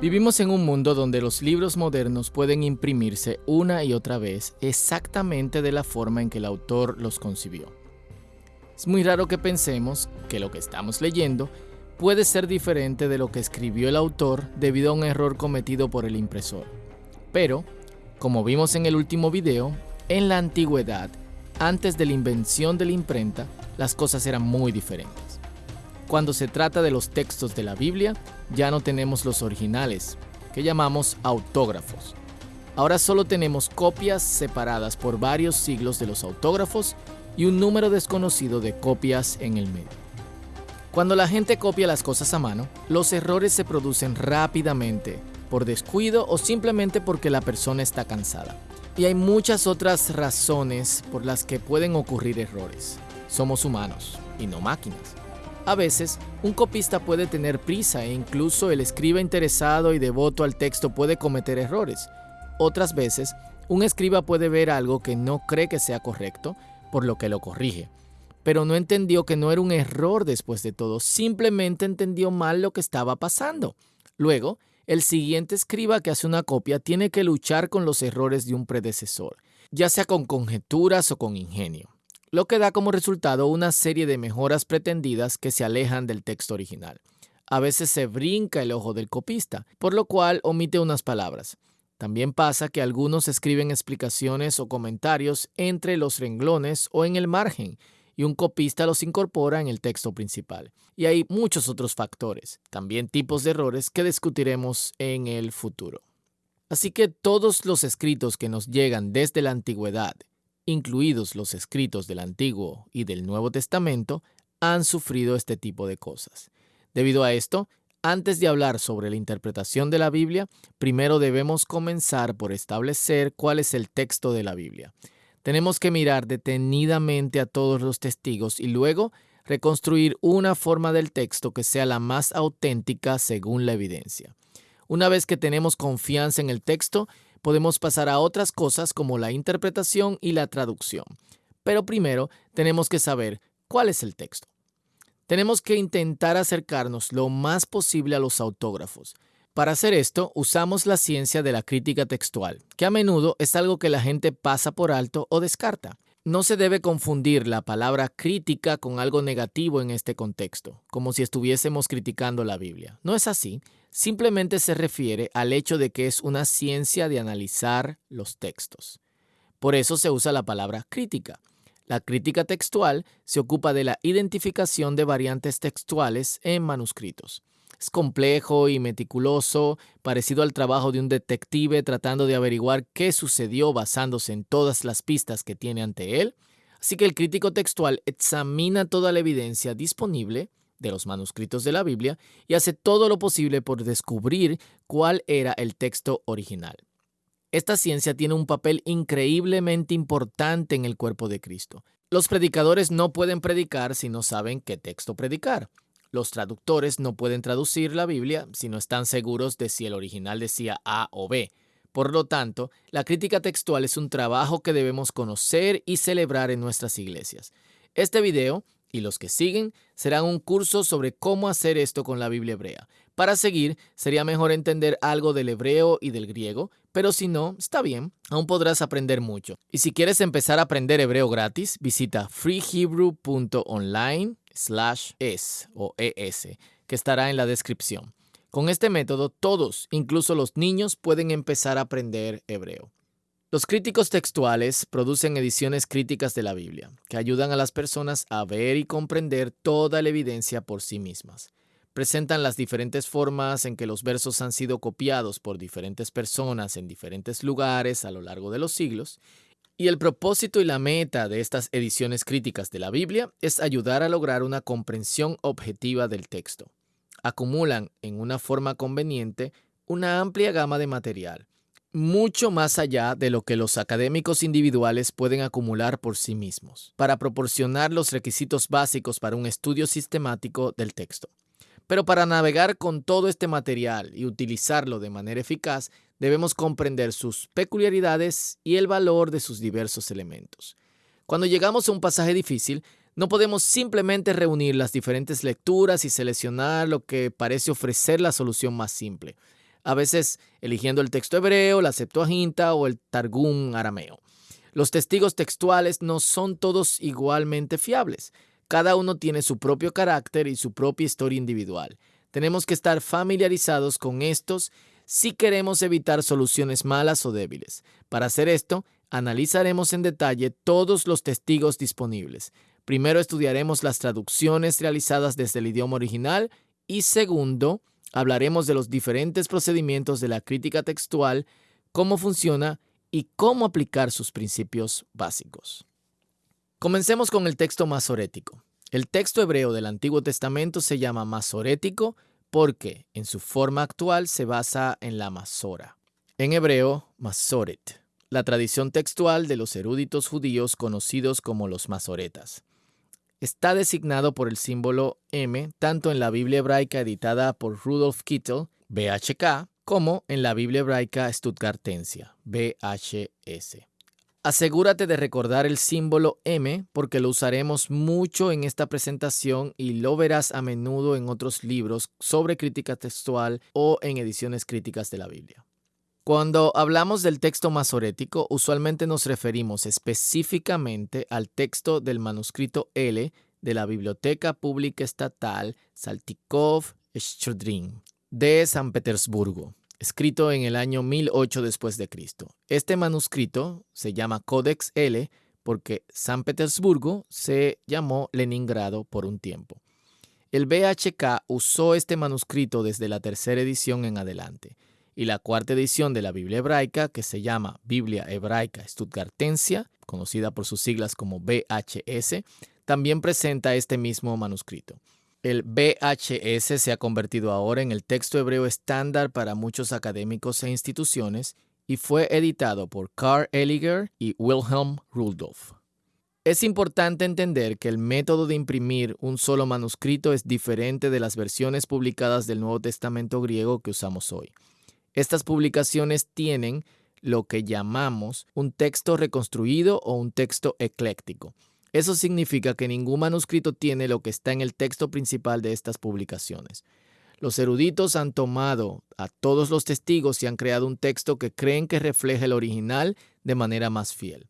Vivimos en un mundo donde los libros modernos pueden imprimirse una y otra vez exactamente de la forma en que el autor los concibió. Es muy raro que pensemos que lo que estamos leyendo puede ser diferente de lo que escribió el autor debido a un error cometido por el impresor. Pero, como vimos en el último video, en la antigüedad, antes de la invención de la imprenta, las cosas eran muy diferentes. Cuando se trata de los textos de la Biblia, ya no tenemos los originales, que llamamos autógrafos. Ahora solo tenemos copias separadas por varios siglos de los autógrafos y un número desconocido de copias en el medio. Cuando la gente copia las cosas a mano, los errores se producen rápidamente, por descuido o simplemente porque la persona está cansada. Y hay muchas otras razones por las que pueden ocurrir errores. Somos humanos y no máquinas. A veces, un copista puede tener prisa e incluso el escriba interesado y devoto al texto puede cometer errores. Otras veces, un escriba puede ver algo que no cree que sea correcto, por lo que lo corrige. Pero no entendió que no era un error después de todo, simplemente entendió mal lo que estaba pasando. Luego, el siguiente escriba que hace una copia tiene que luchar con los errores de un predecesor, ya sea con conjeturas o con ingenio lo que da como resultado una serie de mejoras pretendidas que se alejan del texto original. A veces se brinca el ojo del copista, por lo cual omite unas palabras. También pasa que algunos escriben explicaciones o comentarios entre los renglones o en el margen, y un copista los incorpora en el texto principal. Y hay muchos otros factores, también tipos de errores que discutiremos en el futuro. Así que todos los escritos que nos llegan desde la antigüedad incluidos los escritos del Antiguo y del Nuevo Testamento, han sufrido este tipo de cosas. Debido a esto, antes de hablar sobre la interpretación de la Biblia, primero debemos comenzar por establecer cuál es el texto de la Biblia. Tenemos que mirar detenidamente a todos los testigos y luego reconstruir una forma del texto que sea la más auténtica según la evidencia. Una vez que tenemos confianza en el texto, podemos pasar a otras cosas como la interpretación y la traducción. Pero primero tenemos que saber cuál es el texto. Tenemos que intentar acercarnos lo más posible a los autógrafos. Para hacer esto, usamos la ciencia de la crítica textual, que a menudo es algo que la gente pasa por alto o descarta. No se debe confundir la palabra crítica con algo negativo en este contexto, como si estuviésemos criticando la Biblia. No es así, simplemente se refiere al hecho de que es una ciencia de analizar los textos. Por eso se usa la palabra crítica. La crítica textual se ocupa de la identificación de variantes textuales en manuscritos. Es complejo y meticuloso, parecido al trabajo de un detective tratando de averiguar qué sucedió basándose en todas las pistas que tiene ante él. Así que el crítico textual examina toda la evidencia disponible de los manuscritos de la Biblia y hace todo lo posible por descubrir cuál era el texto original. Esta ciencia tiene un papel increíblemente importante en el cuerpo de Cristo. Los predicadores no pueden predicar si no saben qué texto predicar. Los traductores no pueden traducir la Biblia si no están seguros de si el original decía A o B. Por lo tanto, la crítica textual es un trabajo que debemos conocer y celebrar en nuestras iglesias. Este video y los que siguen serán un curso sobre cómo hacer esto con la Biblia hebrea. Para seguir, sería mejor entender algo del hebreo y del griego, pero si no, está bien, aún podrás aprender mucho. Y si quieres empezar a aprender hebreo gratis, visita freehebrew.online slash es o es, que estará en la descripción. Con este método, todos, incluso los niños, pueden empezar a aprender hebreo. Los críticos textuales producen ediciones críticas de la Biblia, que ayudan a las personas a ver y comprender toda la evidencia por sí mismas. Presentan las diferentes formas en que los versos han sido copiados por diferentes personas en diferentes lugares a lo largo de los siglos y el propósito y la meta de estas ediciones críticas de la Biblia es ayudar a lograr una comprensión objetiva del texto. Acumulan en una forma conveniente una amplia gama de material, mucho más allá de lo que los académicos individuales pueden acumular por sí mismos, para proporcionar los requisitos básicos para un estudio sistemático del texto. Pero para navegar con todo este material y utilizarlo de manera eficaz, debemos comprender sus peculiaridades y el valor de sus diversos elementos. Cuando llegamos a un pasaje difícil, no podemos simplemente reunir las diferentes lecturas y seleccionar lo que parece ofrecer la solución más simple. A veces eligiendo el texto hebreo, la Septuaginta o el Targum arameo. Los testigos textuales no son todos igualmente fiables. Cada uno tiene su propio carácter y su propia historia individual. Tenemos que estar familiarizados con estos si queremos evitar soluciones malas o débiles. Para hacer esto, analizaremos en detalle todos los testigos disponibles. Primero estudiaremos las traducciones realizadas desde el idioma original y segundo, hablaremos de los diferentes procedimientos de la crítica textual, cómo funciona y cómo aplicar sus principios básicos. Comencemos con el texto masorético. El texto hebreo del Antiguo Testamento se llama masorético porque en su forma actual se basa en la masora. En hebreo, masoret, la tradición textual de los eruditos judíos conocidos como los masoretas. Está designado por el símbolo M tanto en la Biblia hebraica editada por Rudolf Kittel, BHK, como en la Biblia hebraica Stuttgartensia, BHS. Asegúrate de recordar el símbolo M porque lo usaremos mucho en esta presentación y lo verás a menudo en otros libros sobre crítica textual o en ediciones críticas de la Biblia. Cuando hablamos del texto masorético, usualmente nos referimos específicamente al texto del manuscrito L de la Biblioteca Pública Estatal Saltikov Schodrin de San Petersburgo escrito en el año 1008 después de Cristo. Este manuscrito se llama Codex L porque San Petersburgo se llamó Leningrado por un tiempo. El BHK usó este manuscrito desde la tercera edición en adelante, y la cuarta edición de la Biblia hebraica, que se llama Biblia hebraica Stuttgartensia, conocida por sus siglas como BHS, también presenta este mismo manuscrito. El BHS se ha convertido ahora en el texto hebreo estándar para muchos académicos e instituciones y fue editado por Karl Eliger y Wilhelm Rudolph. Es importante entender que el método de imprimir un solo manuscrito es diferente de las versiones publicadas del Nuevo Testamento griego que usamos hoy. Estas publicaciones tienen lo que llamamos un texto reconstruido o un texto ecléctico. Eso significa que ningún manuscrito tiene lo que está en el texto principal de estas publicaciones. Los eruditos han tomado a todos los testigos y han creado un texto que creen que refleja el original de manera más fiel.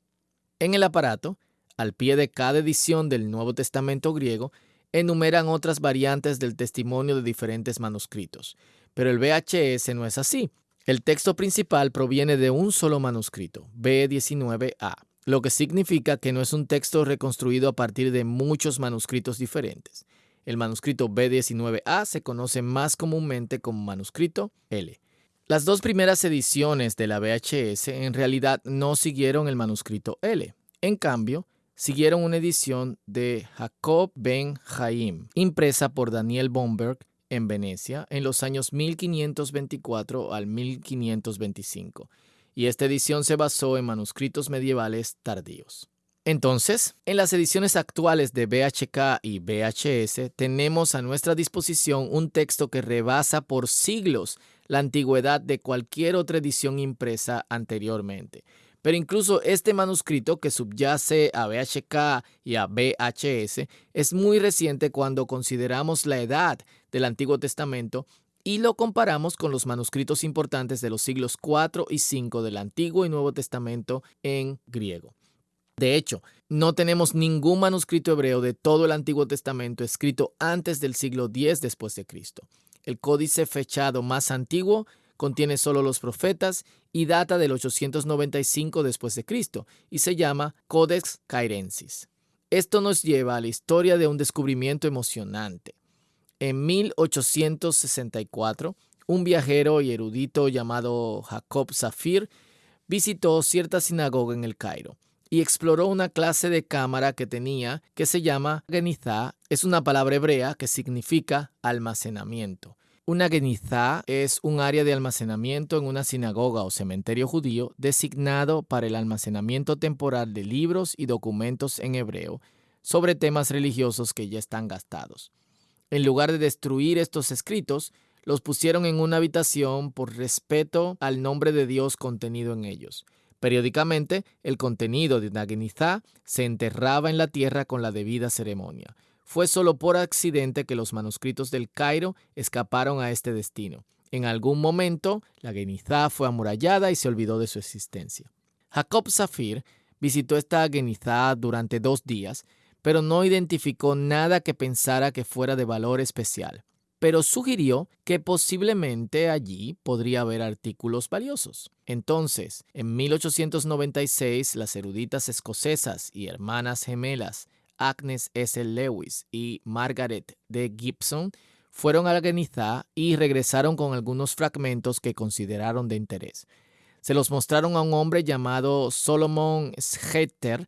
En el aparato, al pie de cada edición del Nuevo Testamento griego, enumeran otras variantes del testimonio de diferentes manuscritos. Pero el VHS no es así. El texto principal proviene de un solo manuscrito, B19A lo que significa que no es un texto reconstruido a partir de muchos manuscritos diferentes. El manuscrito B19A se conoce más comúnmente como manuscrito L. Las dos primeras ediciones de la VHS en realidad no siguieron el manuscrito L. En cambio, siguieron una edición de Jacob ben Haim, impresa por Daniel Bomberg en Venecia en los años 1524 al 1525 y esta edición se basó en manuscritos medievales tardíos. Entonces, en las ediciones actuales de BHK y VHS tenemos a nuestra disposición un texto que rebasa por siglos la antigüedad de cualquier otra edición impresa anteriormente. Pero incluso este manuscrito que subyace a VHK y a VHS es muy reciente cuando consideramos la edad del Antiguo Testamento y lo comparamos con los manuscritos importantes de los siglos 4 y 5 del Antiguo y Nuevo Testamento en griego. De hecho, no tenemos ningún manuscrito hebreo de todo el Antiguo Testamento escrito antes del siglo X después de Cristo. El códice fechado más antiguo contiene solo los profetas y data del 895 después de Cristo y se llama Codex Cairensis. Esto nos lleva a la historia de un descubrimiento emocionante. En 1864, un viajero y erudito llamado Jacob Zafir visitó cierta sinagoga en el Cairo y exploró una clase de cámara que tenía que se llama genizá. Es una palabra hebrea que significa almacenamiento. Una genizá es un área de almacenamiento en una sinagoga o cementerio judío designado para el almacenamiento temporal de libros y documentos en hebreo sobre temas religiosos que ya están gastados. En lugar de destruir estos escritos, los pusieron en una habitación por respeto al nombre de Dios contenido en ellos. Periódicamente, el contenido de Nagenizá se enterraba en la tierra con la debida ceremonia. Fue solo por accidente que los manuscritos del Cairo escaparon a este destino, En algún momento, la Genizá fue amurallada y se olvidó de su existencia. Jacob Zafir visitó esta Genizá durante dos días, pero no identificó nada que pensara que fuera de valor especial pero sugirió que posiblemente allí podría haber artículos valiosos. Entonces, en 1896, las eruditas escocesas y hermanas gemelas Agnes S. Lewis y Margaret D. Gibson fueron a la y regresaron con algunos fragmentos que consideraron de interés. Se los mostraron a un hombre llamado Solomon Schetter,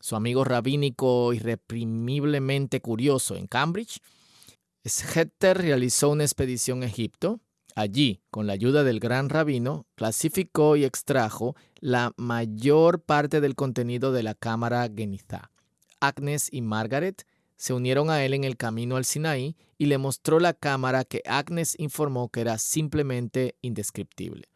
su amigo rabínico irreprimiblemente curioso en Cambridge, Schetter realizó una expedición a Egipto. Allí, con la ayuda del gran rabino, clasificó y extrajo la mayor parte del contenido de la cámara Genizá. Agnes y Margaret se unieron a él en el camino al Sinaí y le mostró la cámara que Agnes informó que era simplemente indescriptible.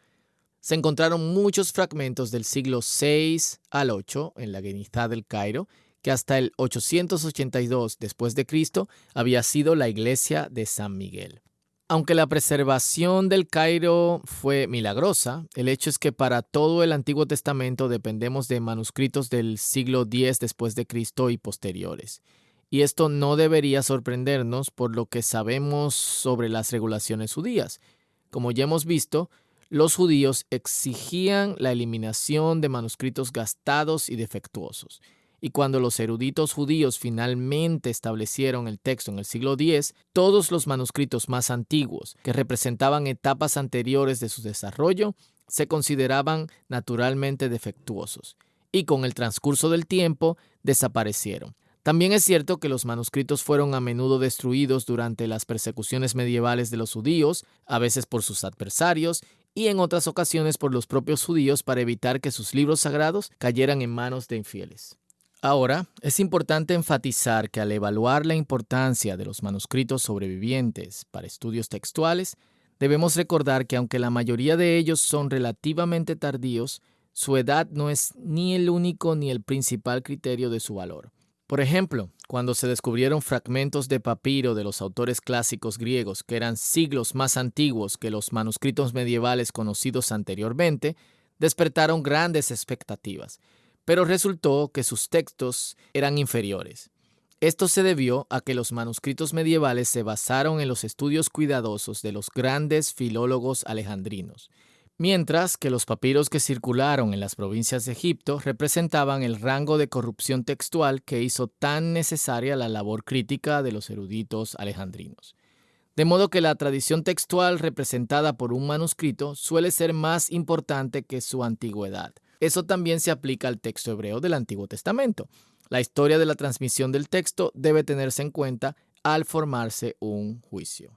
Se encontraron muchos fragmentos del siglo VI al VIII en la Genizá del Cairo que hasta el 882 después de Cristo había sido la iglesia de San Miguel. Aunque la preservación del Cairo fue milagrosa, el hecho es que para todo el Antiguo Testamento dependemos de manuscritos del siglo X después de Cristo y posteriores. Y esto no debería sorprendernos por lo que sabemos sobre las regulaciones judías. Como ya hemos visto, los judíos exigían la eliminación de manuscritos gastados y defectuosos. Y cuando los eruditos judíos finalmente establecieron el texto en el siglo X, todos los manuscritos más antiguos, que representaban etapas anteriores de su desarrollo, se consideraban naturalmente defectuosos, y con el transcurso del tiempo desaparecieron. También es cierto que los manuscritos fueron a menudo destruidos durante las persecuciones medievales de los judíos, a veces por sus adversarios, y en otras ocasiones por los propios judíos para evitar que sus libros sagrados cayeran en manos de infieles. Ahora, es importante enfatizar que al evaluar la importancia de los manuscritos sobrevivientes para estudios textuales, debemos recordar que aunque la mayoría de ellos son relativamente tardíos, su edad no es ni el único ni el principal criterio de su valor. Por ejemplo, cuando se descubrieron fragmentos de papiro de los autores clásicos griegos que eran siglos más antiguos que los manuscritos medievales conocidos anteriormente, despertaron grandes expectativas pero resultó que sus textos eran inferiores. Esto se debió a que los manuscritos medievales se basaron en los estudios cuidadosos de los grandes filólogos alejandrinos, mientras que los papiros que circularon en las provincias de Egipto representaban el rango de corrupción textual que hizo tan necesaria la labor crítica de los eruditos alejandrinos. De modo que la tradición textual representada por un manuscrito suele ser más importante que su antigüedad. Eso también se aplica al texto hebreo del Antiguo Testamento. La historia de la transmisión del texto debe tenerse en cuenta al formarse un juicio.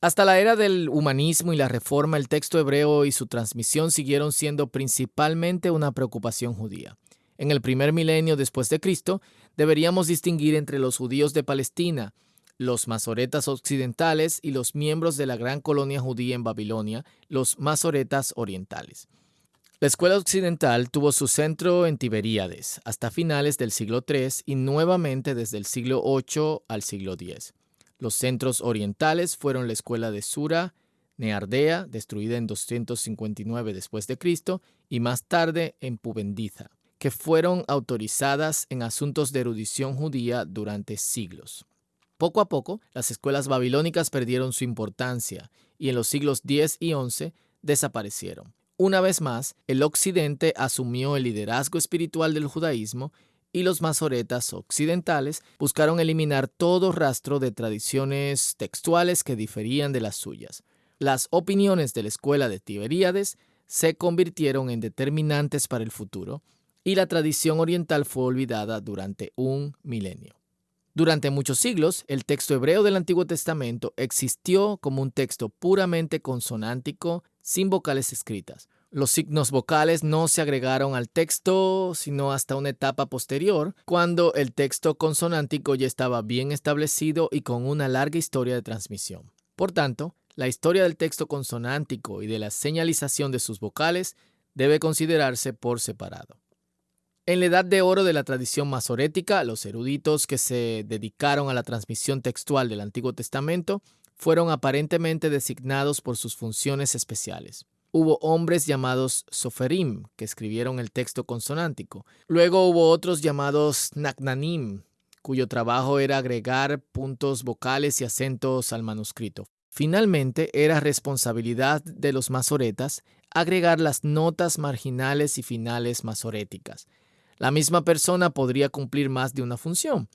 Hasta la era del humanismo y la reforma, el texto hebreo y su transmisión siguieron siendo principalmente una preocupación judía. En el primer milenio después de Cristo, deberíamos distinguir entre los judíos de Palestina, los masoretas occidentales y los miembros de la gran colonia judía en Babilonia, los masoretas orientales. La escuela occidental tuvo su centro en Tiberíades hasta finales del siglo III y nuevamente desde el siglo VIII al siglo X. Los centros orientales fueron la escuela de Sura, Neardea, destruida en 259 después de Cristo, y más tarde en Pubendiza, que fueron autorizadas en asuntos de erudición judía durante siglos. Poco a poco, las escuelas babilónicas perdieron su importancia y en los siglos X y XI desaparecieron. Una vez más, el occidente asumió el liderazgo espiritual del judaísmo y los masoretas occidentales buscaron eliminar todo rastro de tradiciones textuales que diferían de las suyas. Las opiniones de la escuela de Tiberíades se convirtieron en determinantes para el futuro y la tradición oriental fue olvidada durante un milenio. Durante muchos siglos, el texto hebreo del Antiguo Testamento existió como un texto puramente consonántico sin vocales escritas. Los signos vocales no se agregaron al texto sino hasta una etapa posterior, cuando el texto consonántico ya estaba bien establecido y con una larga historia de transmisión. Por tanto, la historia del texto consonántico y de la señalización de sus vocales debe considerarse por separado. En la edad de oro de la tradición masorética, los eruditos que se dedicaron a la transmisión textual del Antiguo Testamento fueron aparentemente designados por sus funciones especiales. Hubo hombres llamados soferim, que escribieron el texto consonántico. Luego hubo otros llamados nagnanim, cuyo trabajo era agregar puntos vocales y acentos al manuscrito. Finalmente, era responsabilidad de los masoretas agregar las notas marginales y finales masoréticas. La misma persona podría cumplir más de una función.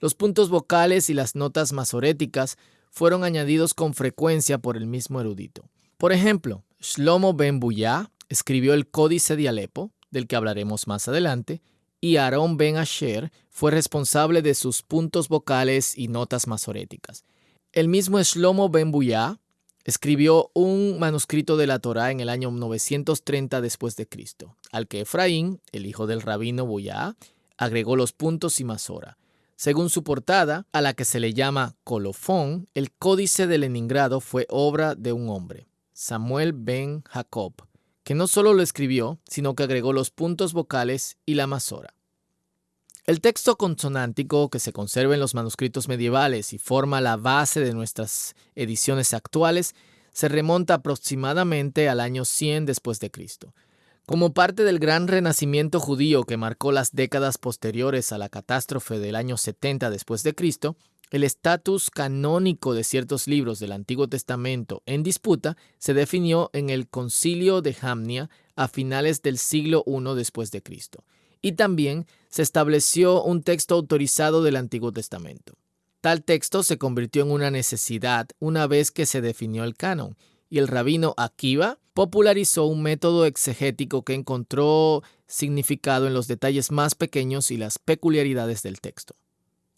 Los puntos vocales y las notas masoréticas fueron añadidos con frecuencia por el mismo erudito. Por ejemplo, Shlomo ben Buyá escribió el Códice de Alepo, del que hablaremos más adelante, y Aarón ben Asher fue responsable de sus puntos vocales y notas masoréticas. El mismo Shlomo ben Buyá escribió un manuscrito de la Torá en el año 930 después de Cristo, al que Efraín, el hijo del rabino Buyá, agregó los puntos y masora. Según su portada, a la que se le llama colofón, el Códice de Leningrado fue obra de un hombre, Samuel ben Jacob, que no solo lo escribió, sino que agregó los puntos vocales y la masora. El texto consonántico que se conserva en los manuscritos medievales y forma la base de nuestras ediciones actuales se remonta aproximadamente al año 100 después de Cristo. Como parte del gran renacimiento judío que marcó las décadas posteriores a la catástrofe del año 70 después de Cristo, el estatus canónico de ciertos libros del Antiguo Testamento en disputa se definió en el Concilio de Jamnia a finales del siglo I después de Cristo, y también se estableció un texto autorizado del Antiguo Testamento. Tal texto se convirtió en una necesidad una vez que se definió el canon, y el rabino Akiva popularizó un método exegético que encontró significado en los detalles más pequeños y las peculiaridades del texto.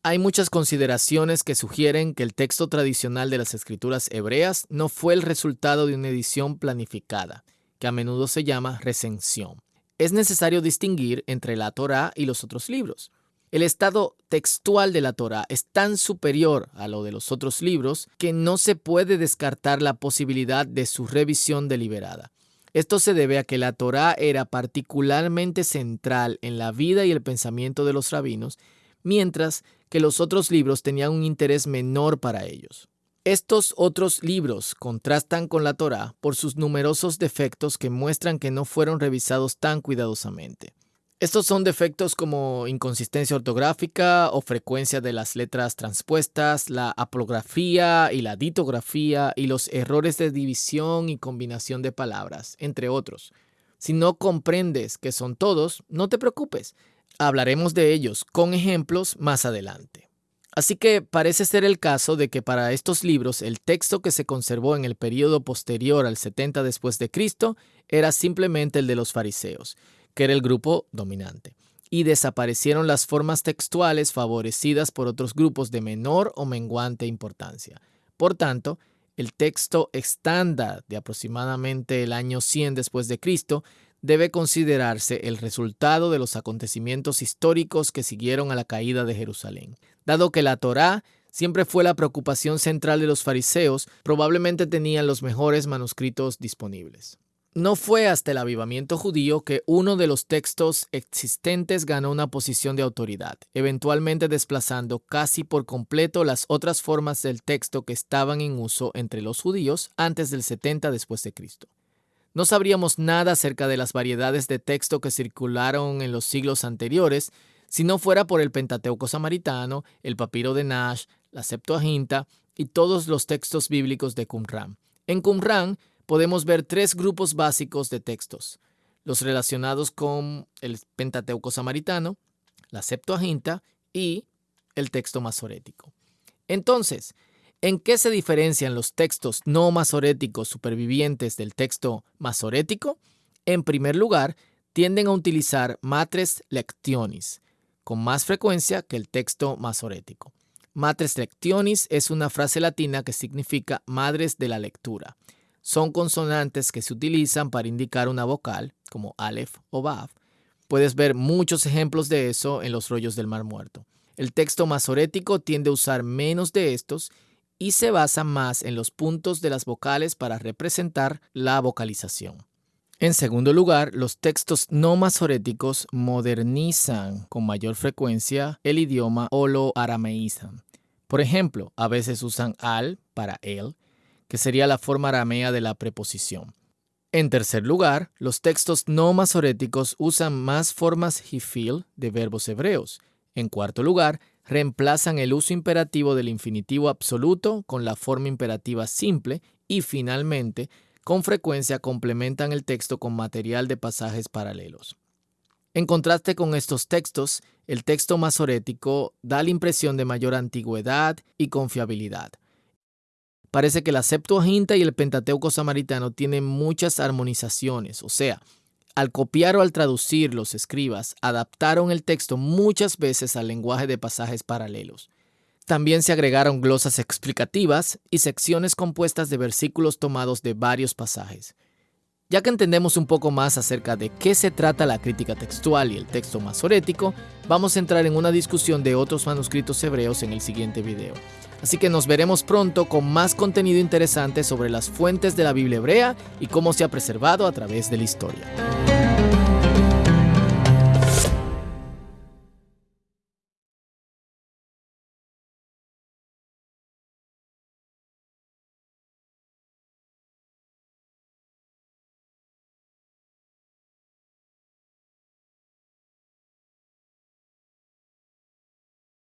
Hay muchas consideraciones que sugieren que el texto tradicional de las escrituras hebreas no fue el resultado de una edición planificada, que a menudo se llama recensión. Es necesario distinguir entre la Torá y los otros libros. El estado textual de la Torah es tan superior a lo de los otros libros que no se puede descartar la posibilidad de su revisión deliberada. Esto se debe a que la Torah era particularmente central en la vida y el pensamiento de los rabinos, mientras que los otros libros tenían un interés menor para ellos. Estos otros libros contrastan con la Torah por sus numerosos defectos que muestran que no fueron revisados tan cuidadosamente. Estos son defectos como inconsistencia ortográfica o frecuencia de las letras transpuestas, la aplografía y la ditografía y los errores de división y combinación de palabras, entre otros. Si no comprendes que son todos, no te preocupes. Hablaremos de ellos con ejemplos más adelante. Así que parece ser el caso de que para estos libros el texto que se conservó en el período posterior al 70 después de Cristo era simplemente el de los fariseos que era el grupo dominante, y desaparecieron las formas textuales favorecidas por otros grupos de menor o menguante importancia. Por tanto, el texto estándar de aproximadamente el año 100 después de Cristo debe considerarse el resultado de los acontecimientos históricos que siguieron a la caída de Jerusalén. Dado que la Torá siempre fue la preocupación central de los fariseos, probablemente tenían los mejores manuscritos disponibles. No fue hasta el avivamiento judío que uno de los textos existentes ganó una posición de autoridad, eventualmente desplazando casi por completo las otras formas del texto que estaban en uso entre los judíos antes del 70 después de Cristo. No sabríamos nada acerca de las variedades de texto que circularon en los siglos anteriores si no fuera por el Pentateuco samaritano, el papiro de Nash, la Septuaginta y todos los textos bíblicos de Qumran. En Qumran podemos ver tres grupos básicos de textos, los relacionados con el Pentateuco samaritano, la Septuaginta y el texto masorético. Entonces, ¿en qué se diferencian los textos no masoréticos supervivientes del texto masorético? En primer lugar, tienden a utilizar matres lectionis con más frecuencia que el texto masorético. Matres lectionis es una frase latina que significa madres de la lectura son consonantes que se utilizan para indicar una vocal, como Aleph o Vav. Puedes ver muchos ejemplos de eso en los rollos del Mar Muerto. El texto masorético tiende a usar menos de estos y se basa más en los puntos de las vocales para representar la vocalización. En segundo lugar, los textos no masoréticos modernizan con mayor frecuencia el idioma o lo arameizan. Por ejemplo, a veces usan al para él, que sería la forma aramea de la preposición. En tercer lugar, los textos no masoréticos usan más formas hifil de verbos hebreos. En cuarto lugar, reemplazan el uso imperativo del infinitivo absoluto con la forma imperativa simple y finalmente, con frecuencia complementan el texto con material de pasajes paralelos. En contraste con estos textos, el texto masorético da la impresión de mayor antigüedad y confiabilidad. Parece que la Septuaginta y el Pentateuco samaritano tienen muchas armonizaciones, o sea, al copiar o al traducir los escribas, adaptaron el texto muchas veces al lenguaje de pasajes paralelos. También se agregaron glosas explicativas y secciones compuestas de versículos tomados de varios pasajes. Ya que entendemos un poco más acerca de qué se trata la crítica textual y el texto masorético, vamos a entrar en una discusión de otros manuscritos hebreos en el siguiente video. Así que nos veremos pronto con más contenido interesante sobre las fuentes de la Biblia hebrea y cómo se ha preservado a través de la historia.